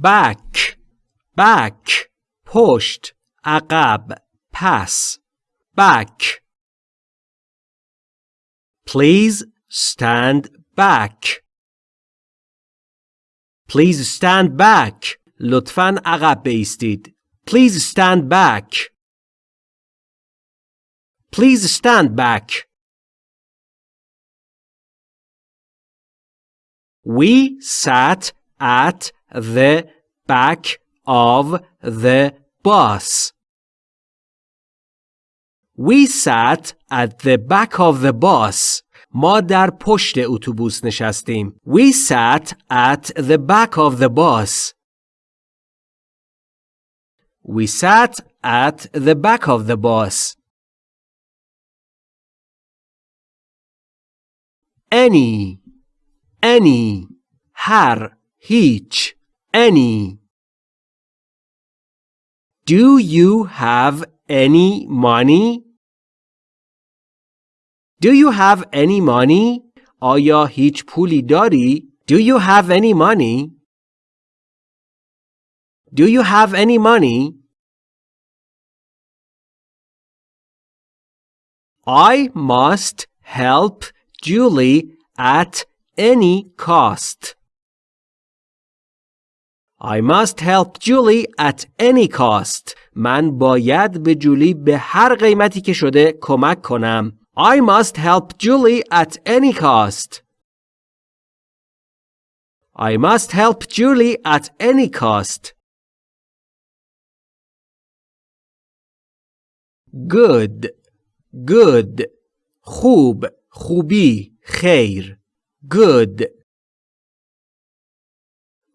back back پشت عقب پس back Please stand back Please stand back لطفاً عقب بایستید Please stand back Please stand back We sat at the back of the bus. We sat at the back of the bus. ما در پشت اتوبوس نشستیم. We sat at the back of the bus. We sat at the back of the bus. Any any هر هیچ any Do you have any money? Do you have any money? آیا هیچ پولی داری؟ Do you have any money? Do you have any money? I must help Julie at any cost. I must help Julie at any cost. من باید به جولی به هر قیمتی که شده کمک کنم. I must help Julie at any cost. I must help Julie at any cost. Good. Good. خوب. خوبی. خیر. Good.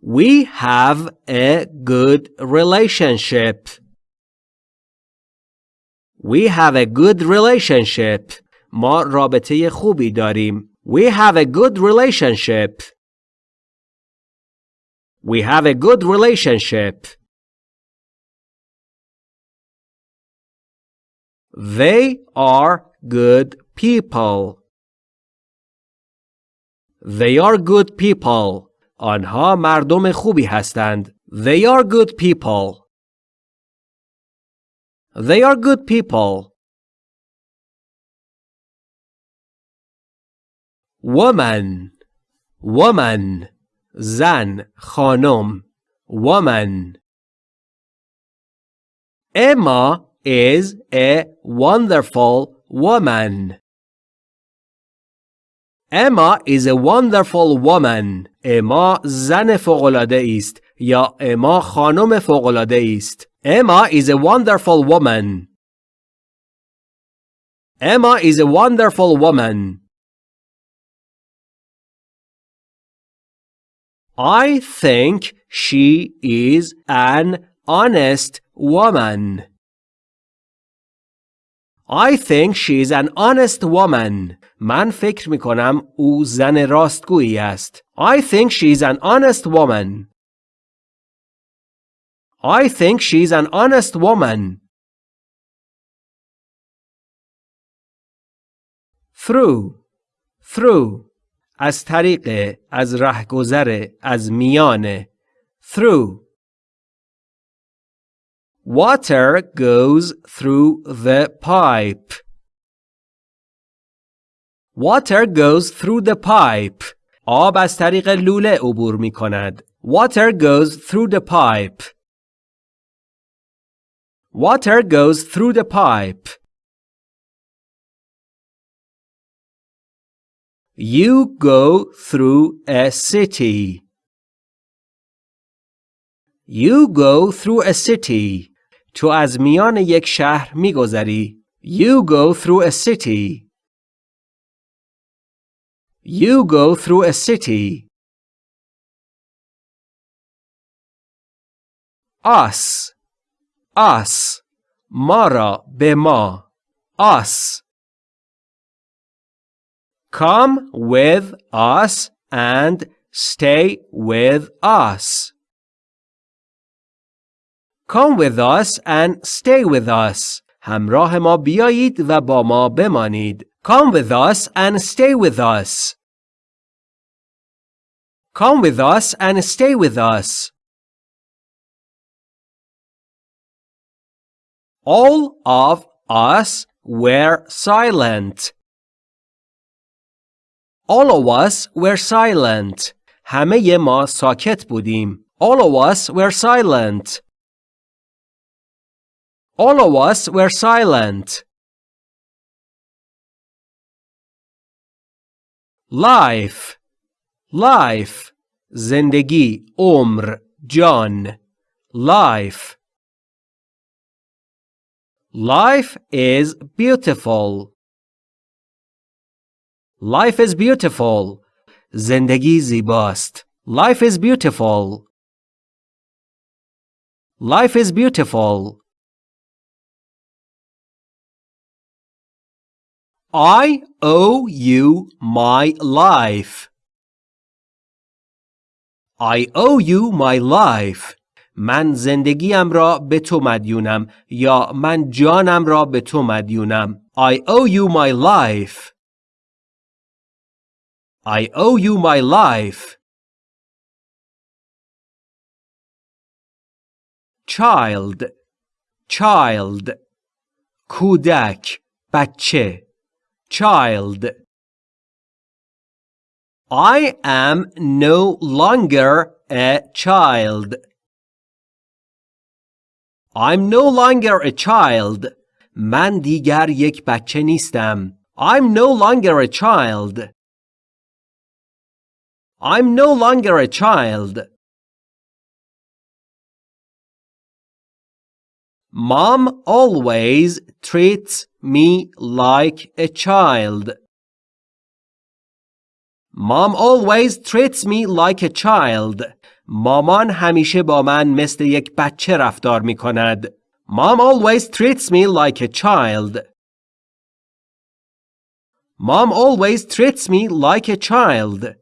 We have a good relationship. We have a good relationship. ما رابطه خوبی داریم. We have a good relationship. We have a good relationship. They are good people. They are good people. آنها مردم خوبی هستند. They are good people. They are good people. Woman Woman زن خانم Woman Emma is a wonderful woman. Emma is a wonderful woman. اما زن فوق‌العاده است یا اما خانم فوق‌العاده است. Emma is a wonderful woman. Emma is a wonderful woman. I think she is an honest woman. I think she is an honest woman. من فکر می کنم او زن راستگویی است. I think she is an honest woman. I think she is an honest woman. Through through از طریق از رهگذر از میان through Water goes through the pipe. Water goes through the pipe. آب از طریق لوله عبور می کند. Water goes through the pipe. Water goes through the pipe. You go through a city. You go through a city. تو از میان یک شهر میگذری. You go through a city. You go through a city. Us. Us. ما را به ما. Us. Come with us and stay with us. Come with us and stay with us. همراه ما بیایید و با ما بمانید. Come with us and stay with us. Come with us and stay with us. All of us were silent. All of us were silent. همه ما ساکت بودیم. All of us were silent. All of us were silent. Life Life زندگی عمر جان Life Life is beautiful. Life is beautiful. زندگی زیباست. Life is beautiful. Life is beautiful. I owe you my life. I owe you my life. من زندگیم را به تو مدیونم یا من جانم را به تو مدیونم I owe you my life I owe you my life child child کودک بچه child I am no longer a child I'm no longer a child. من دیگر یک بچه نیستم. I'm no longer a child. I'm no longer a child. Mom always treats me like a child. Mom always treats me like a child. مامان همیشه با من مثل یک بچه رفتار می کند. Mom always treats me like a child. Mom always treats me like a child.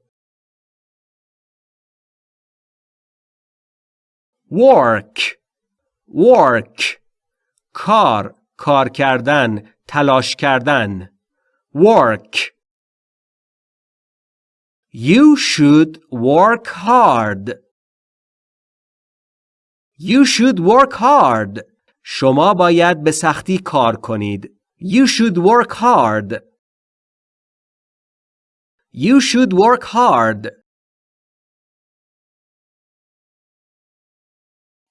Work Work کار کار کردن تلاش کردن Work You should work hard. You should work hard. شما باید به سختی کار کنید. You should work hard. You should work hard.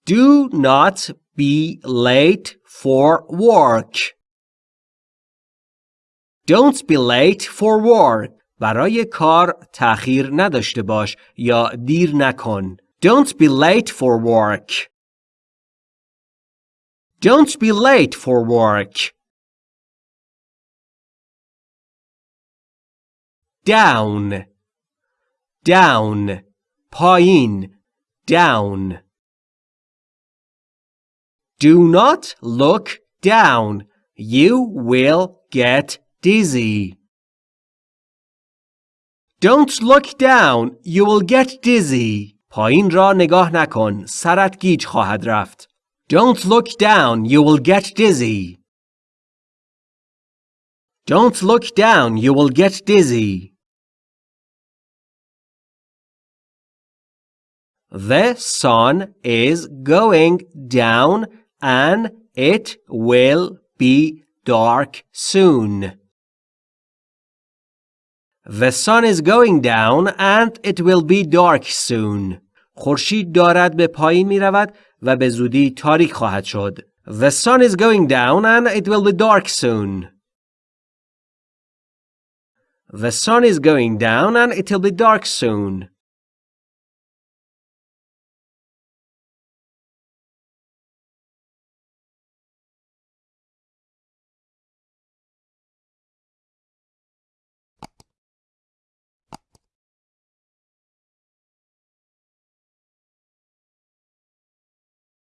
Do not be late for work. Don't be late for work. برای کار تأخیر نداشته باش یا دیر نکن. Don't be late for work. Don't be late for work. Down Down پایین Down Do not look down. You will get dizzy. Don't look down. You will get dizzy. پایین را نگاه نکن. سرت گیج خواهد رفت. Don't look down, you will get dizzy. Don't look down, you will get dizzy. The sun is going down and it will be dark soon. The sun is going down and it will be dark soon. خورشید دارد به پایین می رود و به زودی تاریک خواهد شد. The sun is going down and it will be dark soon. The sun is going down and it will be dark soon.